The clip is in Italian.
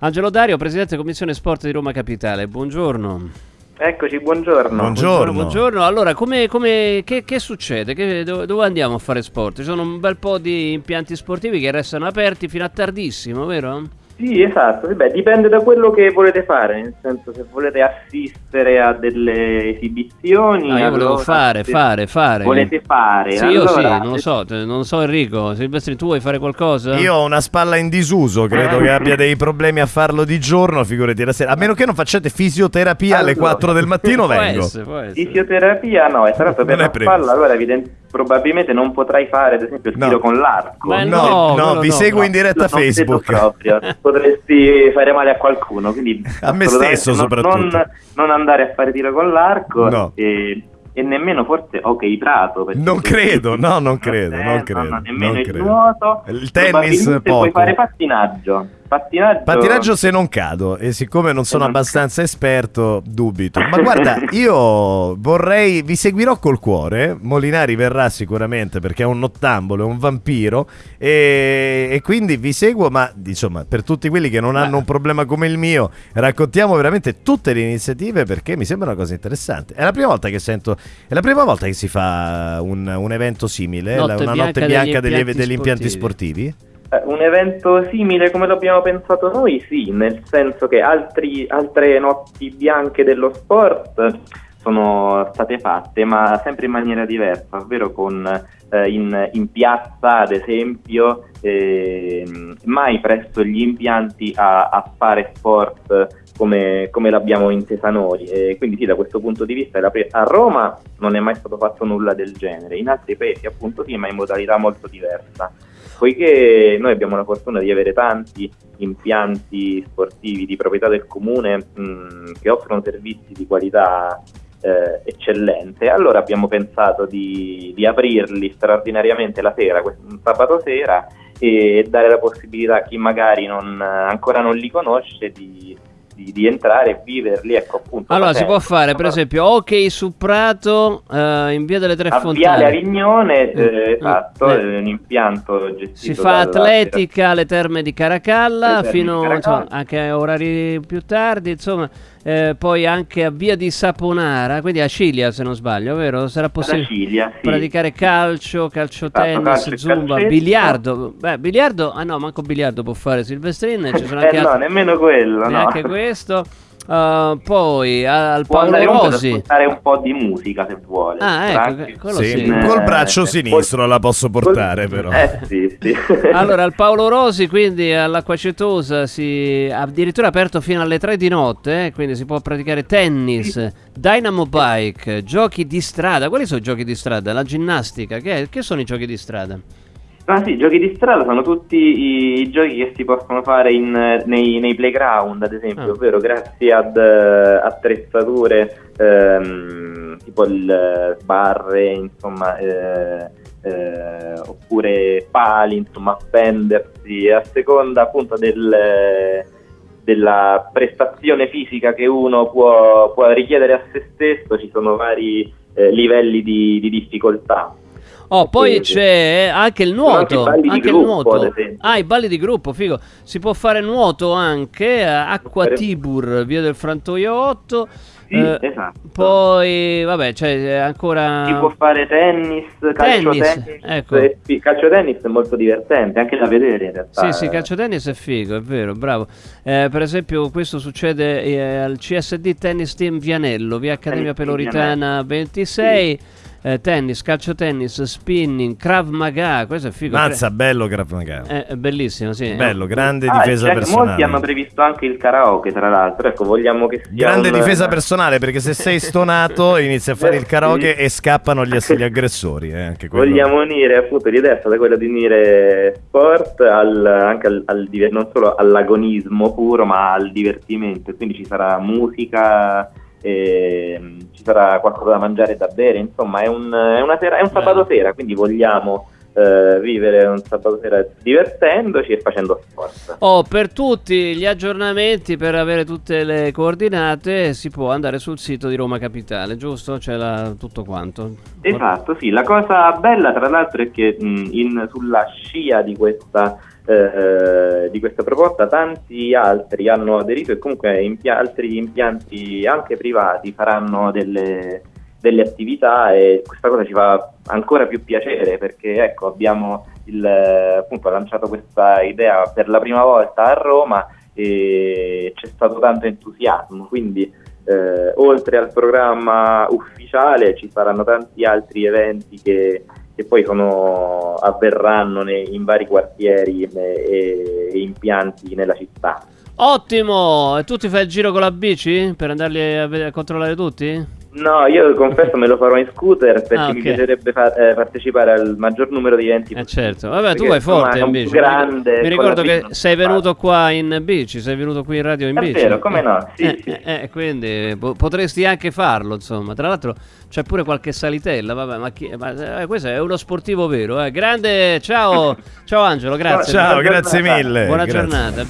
Angelo Dario, Presidente Commissione Sport di Roma Capitale, buongiorno. Eccoci, buongiorno. Buongiorno. buongiorno. Allora, come, come, che, che, succede? Che, dove, dove, andiamo a fare sport? Ci sono un bel po' di impianti sportivi che restano aperti fino a tardissimo, vero? Sì, esatto, Beh, dipende da quello che volete fare, nel senso se volete assistere a delle esibizioni... No, io volevo fare, fare, fare. Volete fare? Sì, allora, io sì, non lo so, non so Enrico, Silvestri tu vuoi fare qualcosa? Io ho una spalla in disuso, credo che abbia dei problemi a farlo di giorno, figurati la sera, a meno che non facciate fisioterapia allora, alle 4 del mattino può vengo. Essere, può essere. Fisioterapia no, è stato per la spalla, allora evidentemente probabilmente non potrai fare ad esempio il no. tiro con l'arco. Ma no, no, no vi no, seguo in diretta a Facebook. Proprio. Potresti fare male a qualcuno, quindi a me stesso soprattutto. Non, non, andare a fare tiro con l'arco no. e, e nemmeno forse ok prato. Non credo, no, non credo, non credo. No, nemmeno non il credo. nuoto. Il tennis poco. Puoi fare pattinaggio. Pattinaggio... Pattinaggio se non cado e siccome non sono abbastanza esperto dubito. Ma guarda, io vorrei, vi seguirò col cuore, Molinari verrà sicuramente perché è un nottambolo, è un vampiro e, e quindi vi seguo, ma insomma per tutti quelli che non hanno un problema come il mio, raccontiamo veramente tutte le iniziative perché mi sembra una cosa interessante. È la prima volta che sento, è la prima volta che si fa un, un evento simile, notte una bianca notte bianca degli, degli, impianti, degli impianti sportivi. sportivi? Eh, un evento simile come l'abbiamo pensato noi, sì, nel senso che altri, altre notti bianche dello sport sono state fatte, ma sempre in maniera diversa, ovvero con eh, in, in, piazza, ad esempio, eh, mai presso gli impianti a, a fare sport come, come, l'abbiamo intesa noi. E quindi sì, da questo punto di vista a Roma non è mai stato fatto nulla del genere, in altri paesi appunto sì, ma in modalità molto diversa poiché noi abbiamo la fortuna di avere tanti impianti sportivi di proprietà del comune mh, che offrono servizi di qualità eh, eccellente, allora abbiamo pensato di, di aprirli straordinariamente la sera, un sabato sera, e dare la possibilità a chi magari non, ancora non li conosce di di, di, entrare e viverli. Ecco, appunto, allora si può fare, per esempio, ok su Prato eh, in via delle Tre a Fontane. Viale Avignone, eh, eh, esatto, eh. un impianto gestito. Si fa atletica alle terme di Caracalla, fino di Caracalla. Insomma, anche a orari più tardi, insomma eh, poi anche a Via di Saponara, quindi a Cilia se non sbaglio, vero? Sarà possibile Cilia, sì. praticare calcio, calcio tennis, calcio zumba, calcetto. biliardo. Beh, biliardo, ah no, manco biliardo può fare Silvestrin, ci sono eh, anche eh no, altri, nemmeno quello, neanche no. questo. Uh, poi al Può Paolo Rosi ascoltare un po' di musica se vuole ah ecco sì, sì. col braccio eh, sinistro la posso portare col... però eh sì sì allora al Paolo Rosi quindi all'Acqua Cetosa si addirittura aperto fino alle 3 di notte eh, quindi si può praticare tennis sì. Dynamo Bike giochi di strada quali sono i giochi di strada? la ginnastica che, che sono i giochi di strada? Ah sì, giochi di strada sono tutti i, i giochi che si possono fare in, nei, nei, playground, ad esempio, ah. ovvero grazie ad uh, attrezzature ehm, tipo il sbarre, insomma, eh, eh, oppure pali, insomma, appendersi a seconda appunto del, della prestazione fisica che uno può, può, richiedere a se stesso, ci sono vari eh, livelli di, di difficoltà. Oh, poi c'è anche il nuoto. Anche, anche gruppo, il nuoto. Ah, i balli di gruppo, figo. Si può fare nuoto anche a Acqua Tibur, via del Frantoio 8. Sì, eh, esatto. Poi, vabbè, c'è ancora. Si può fare tennis, calcio tennis. tennis ecco. Calcio tennis è molto divertente, anche da vedere in realtà. Sì, sì, calcio tennis è figo, è vero, bravo. Eh, per esempio, questo succede eh, al CSD Tennis Team Vianello, via Accademia Peloritana 26 eh, tennis, calcio tennis, spinning, Krav Maga, questo è figo. Mazza, bello Krav Maga. È, è bellissimo, sì. Bello, grande ah, difesa cioè, personale. Molti hanno previsto anche il karaoke, tra l'altro. Ecco, vogliamo che sia Grande un... difesa personale, perché se sei stonato inizi a fare il karaoke e scappano gli, gli aggressori. Eh, vogliamo unire, appunto, l'idea è stata quella di unire sport al, anche al, al, non solo all'agonismo puro, ma al divertimento. Quindi ci sarà musica ci sarà qualcosa da mangiare e da bere, insomma è un, è una sera, è un sabato sera, quindi vogliamo eh, vivere un sabato sera divertendoci e facendo sport. Oh, per tutti gli aggiornamenti, per avere tutte le coordinate, si può andare sul sito di Roma Capitale, giusto? C'è la, tutto quanto. Esatto, sì. La cosa bella, tra l'altro, è che mh, in, sulla scia di questa eh, di questa proposta, tanti altri hanno aderito e comunque impia- altri impianti anche privati faranno delle, delle, attività e questa cosa ci fa ancora più piacere perché ecco, abbiamo il, appunto, lanciato questa idea per la prima volta a Roma e c'è stato tanto entusiasmo, quindi eh, oltre al programma ufficiale ci saranno tanti altri eventi che che poi sono, avverranno nei, in vari quartieri e, e, impianti nella città. Ottimo! E tu ti fai il giro con la bici per andarli a, a controllare tutti? No, io confesso me lo farò in scooter perché ah, okay. mi piacerebbe fa- eh, partecipare al maggior numero di eventi eh certo, vabbè tu vai forte in bici. Grande, Mi ricordo che sei venuto qua in bici Sei venuto qui in radio in È bici. vero, come no, sì, eh, sì. Eh, eh quindi po- potresti anche farlo insomma. Tra l'altro c'è pure qualche salitella Vabbè, ma, chi- ma eh, questo è uno sportivo vero eh. Grande, ciao! Ciao Angelo, grazie. Ciao, grazie mille Buona grazie. giornata